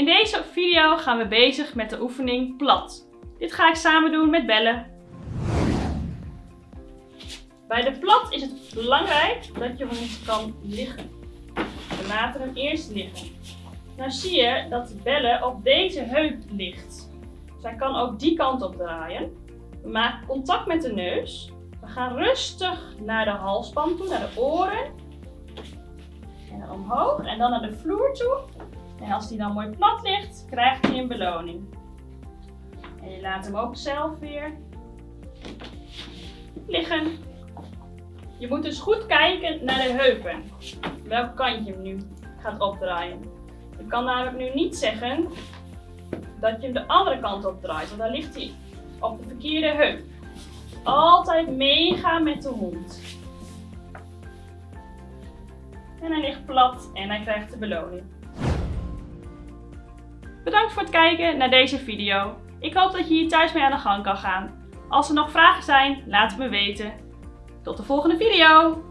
In deze video gaan we bezig met de oefening plat. Dit ga ik samen doen met bellen. Bij de plat is het belangrijk dat je hond kan liggen. We laten hem eerst liggen. Nou zie je dat de bellen op deze heup ligt. Zij kan ook die kant op draaien. We maken contact met de neus. We gaan rustig naar de halsband toe, naar de oren. En omhoog en dan naar de vloer toe. En als die dan mooi plat ligt, krijgt hij een beloning. En je laat hem ook zelf weer liggen. Je moet dus goed kijken naar de heupen. Welk kant je hem nu gaat opdraaien. Je kan namelijk nu niet zeggen dat je hem de andere kant opdraait, want dan ligt hij op de verkeerde heup. Altijd meegaan met de hond. En hij ligt plat en hij krijgt de beloning. Voor het kijken naar deze video. Ik hoop dat je hier thuis mee aan de gang kan gaan. Als er nog vragen zijn, laat het me weten. Tot de volgende video!